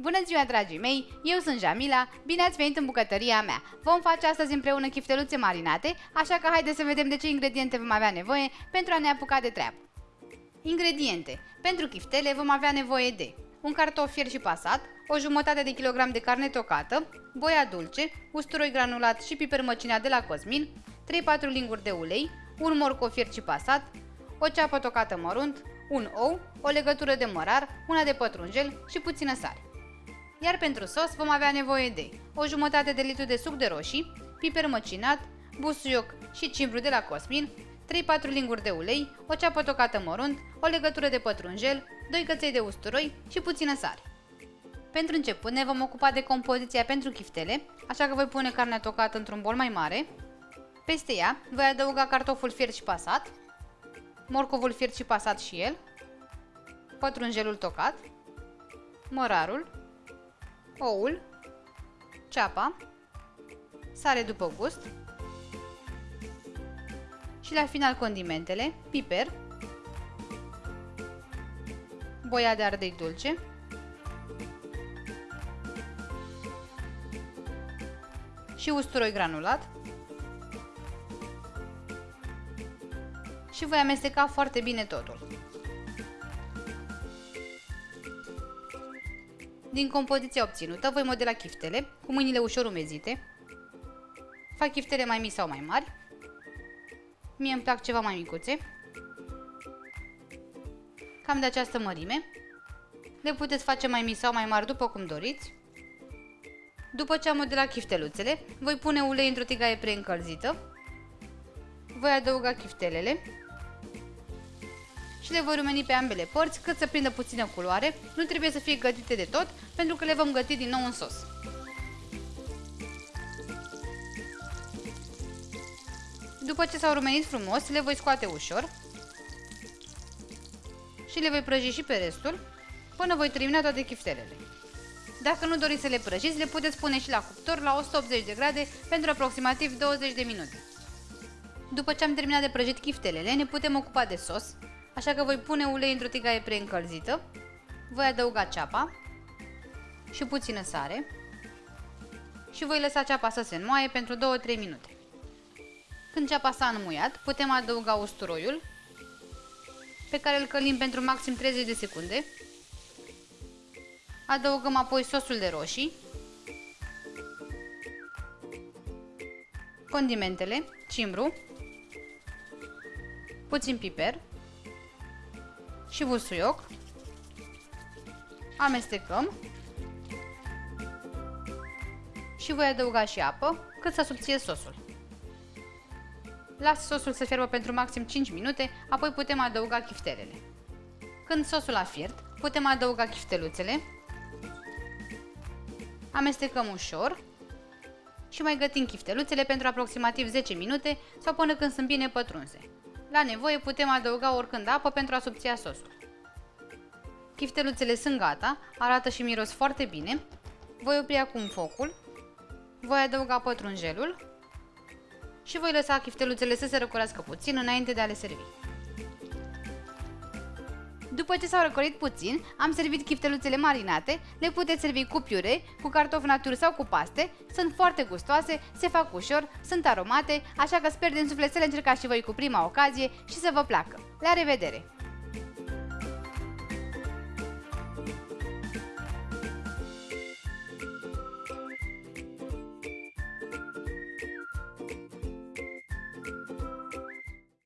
Bună ziua, dragii mei! Eu sunt Jamila, bine ați venit în bucătăria mea! Vom face astăzi împreună chifteluțe marinate, așa că haideți să vedem de ce ingrediente vom avea nevoie pentru a ne apuca de treabă. Ingrediente. Pentru chiftele vom avea nevoie de un cartof fier și pasat, o jumătate de kilogram de carne tocată, boia dulce, usturoi granulat și piper măcinat de la Cosmin, 3-4 linguri de ulei, un morcov fier și pasat, o ceapă tocată mărunt, un ou, o legătură de mărar, una de pătrunjel și puțină sare. Iar pentru sos vom avea nevoie de o jumătate de litru de suc de roșii, piper măcinat, busuioc și cimbru de la Cosmin, 3-4 linguri de ulei, o ceapă tocată mărunt, o legătură de pătrunjel, 2 căței de usturoi și puțină sare. Pentru început ne vom ocupa de compoziția pentru chiftele, așa că voi pune carnea tocată într-un bol mai mare. Peste ea voi adăuga cartoful fiert și pasat, morcovul fiert și pasat și el, pătrunjelul tocat, mărarul, oul, ceapa, sare după gust și la final condimentele, piper, boia de ardei dulce, și usturoi granulat și voi amesteca foarte bine totul. Din compoziția obținută voi modela chiftele cu mâinile ușor umezite. Fac chiftele mai mici sau mai mari. Mie îmi plac ceva mai micuțe. Cam de această mărime. Le puteți face mai mici sau mai mari după cum doriți. După ce am modelat chifteluțele, voi pune ulei într-o tigaie preîncălzită. Voi adăuga chiftelele și le voi rumeni pe ambele părți cât să prindă puțină culoare, nu trebuie să fie gătite de tot pentru că le vom găti din nou în sos. După ce s-au rumenit frumos, le voi scoate ușor și le voi prăji și pe restul până voi termina toate chiftelele. Dacă nu doriți să le prăjiți, le puteți pune și la cuptor la 180 de grade pentru aproximativ 20 de minute. După ce am terminat de prăjit chiftelele, ne putem ocupa de sos, așa că voi pune ulei într-o tigaie preîncălzită, voi adăuga ceapa și puțină sare și voi lăsa ceapa să se înmoaie pentru 2-3 minute. Când ceapa s-a înmuiat, putem adăuga usturoiul, pe care îl călim pentru maxim 30 de secunde. Adăugăm apoi sosul de roșii, condimentele, cimbru, puțin piper, și busuioc. Amestecăm. Și voi adăuga și apă cât să subție sosul. Las sosul să fierbă pentru maxim 5 minute, apoi putem adăuga chiftelele. Când sosul a fiert, putem adăuga chifteluțele. Amestecăm ușor și mai gătim chifteluțele pentru aproximativ 10 minute sau până când sunt bine pătrunse. La nevoie putem adăuga oricând apă pentru a subția sosul. Chifteluțele sunt gata, arată și miros foarte bine. Voi opri acum focul, voi adăuga pătrunjelul și voi lăsa chifteluțele să se răcorească puțin înainte de a le servi. După ce s-au răcorit puțin, am servit chifteluțele marinate, le puteți servi cu piure, cu cartofi naturi sau cu paste, sunt foarte gustoase, se fac ușor, sunt aromate, așa că sper din suflet să le încercați și voi cu prima ocazie și să vă placă. La revedere!